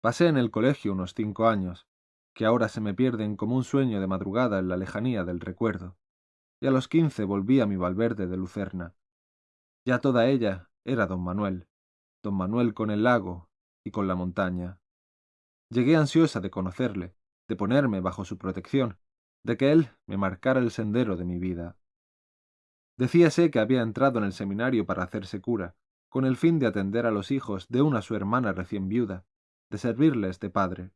Pasé en el colegio unos cinco años, que ahora se me pierden como un sueño de madrugada en la lejanía del recuerdo, y a los quince volví a mi Valverde de Lucerna. Ya toda ella era don Manuel, don Manuel con el lago y con la montaña. Llegué ansiosa de conocerle, de ponerme bajo su protección, de que él me marcara el sendero de mi vida. Decíase que había entrado en el seminario para hacerse cura, con el fin de atender a los hijos de una su hermana recién viuda, de servirles de padre,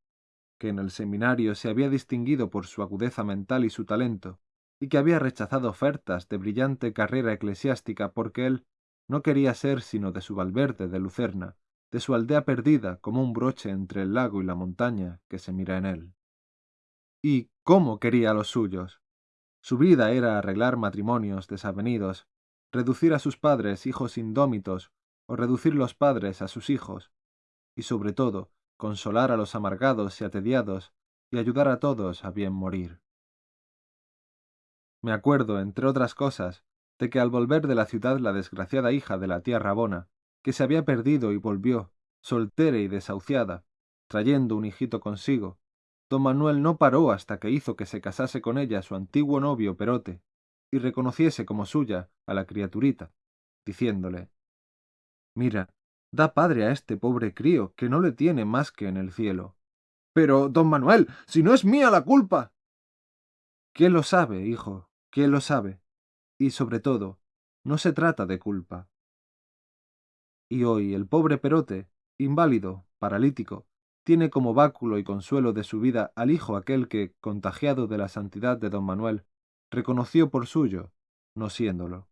que en el seminario se había distinguido por su agudeza mental y su talento, y que había rechazado ofertas de brillante carrera eclesiástica porque él no quería ser sino de su Valverde de Lucerna, de su aldea perdida como un broche entre el lago y la montaña que se mira en él. ¿Y cómo quería a los suyos? Su vida era arreglar matrimonios desavenidos, reducir a sus padres hijos indómitos o reducir los padres a sus hijos, y sobre todo consolar a los amargados y atediados y ayudar a todos a bien morir. Me acuerdo, entre otras cosas, de que al volver de la ciudad la desgraciada hija de la tía Rabona, que se había perdido y volvió, soltera y desahuciada, trayendo un hijito consigo, don Manuel no paró hasta que hizo que se casase con ella su antiguo novio Perote, y reconociese como suya a la criaturita, diciéndole Mira, da padre a este pobre crío, que no le tiene más que en el cielo. Pero, don Manuel, si no es mía la culpa. ¿Quién lo sabe, hijo? ¿Quién lo sabe? Y sobre todo, no se trata de culpa. Y hoy el pobre Perote, inválido, paralítico, tiene como báculo y consuelo de su vida al hijo aquel que, contagiado de la santidad de don Manuel, reconoció por suyo, no siéndolo.